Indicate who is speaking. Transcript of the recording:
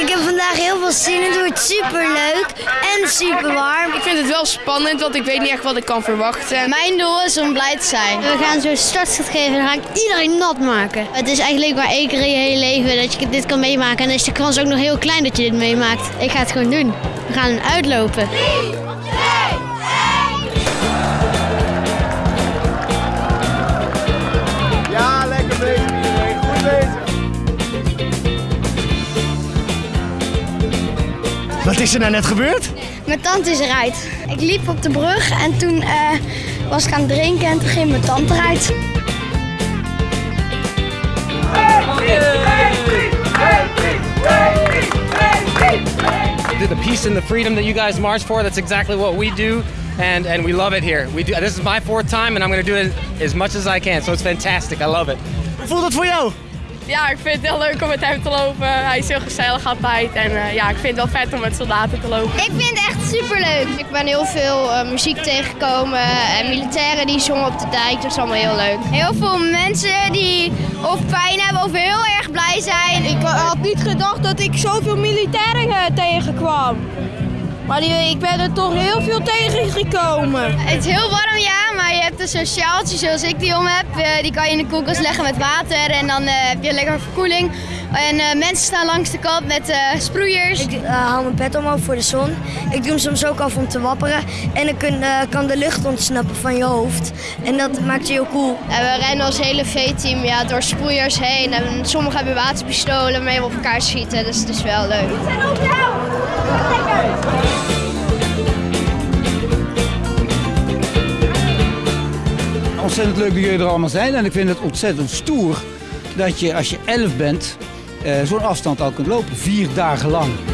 Speaker 1: Ik heb vandaag heel veel zin in. Het wordt super leuk en super warm.
Speaker 2: Ik vind het wel spannend, want ik weet niet echt wat ik kan verwachten.
Speaker 1: Mijn doel is om blij te zijn. We gaan zo startschot geven en dan ga ik iedereen nat maken. Het is eigenlijk maar één keer in je hele leven dat je dit kan meemaken. En dan is de kans ook nog heel klein dat je dit meemaakt. Ik ga het gewoon doen. We gaan uitlopen.
Speaker 3: Wat is er nou net gebeurd?
Speaker 1: Mijn tante is eruit. Ik liep op de brug en toen eh, was ik aan het drinken en toen ging mijn tante eruit.
Speaker 4: the peace and the freedom that you guys march for. That's exactly what we do, and and we love it here. We do. This is my fourth time, and I'm going to do it as much as I can. So it's fantastic. I love it.
Speaker 3: Hoe voelt het voor jou?
Speaker 2: Ja, ik vind het heel leuk om met hem te lopen. Hij is heel gezellig altijd. En uh, ja, ik vind het wel vet om met soldaten te lopen.
Speaker 1: Ik vind het echt superleuk. Ik ben heel veel uh, muziek tegengekomen en militairen die zongen op de dijk. Dat is allemaal heel leuk. Heel veel mensen die of pijn hebben of heel erg blij zijn.
Speaker 5: Ik had niet gedacht dat ik zoveel militairen tegenkwam. Maar ik ben er toch heel veel tegengekomen.
Speaker 1: Het is heel warm, ja, maar je hebt een zo'n sjaaltje zoals ik die om heb. Uh, die kan je in de koelkast leggen met water en dan uh, heb je lekker verkoeling. En uh, mensen staan langs de kant met sproeiers.
Speaker 6: Ik haal mijn pet omhoog voor de zon. Ik doe hem soms ook af om te wapperen. En dan kun, kan de lucht ontsnappen van je hoofd. En dat maakt je heel cool.
Speaker 1: Ja, we rennen als hele V-team ja, door sproeiers heen. En sommigen hebben waterpistolen waarmee we op elkaar schieten. Dus het is wel leuk.
Speaker 5: We zijn op jou!
Speaker 7: Ontzettend leuk dat jullie er allemaal zijn en ik vind het ontzettend stoer dat je als je 11 bent zo'n afstand al kunt lopen, vier dagen lang.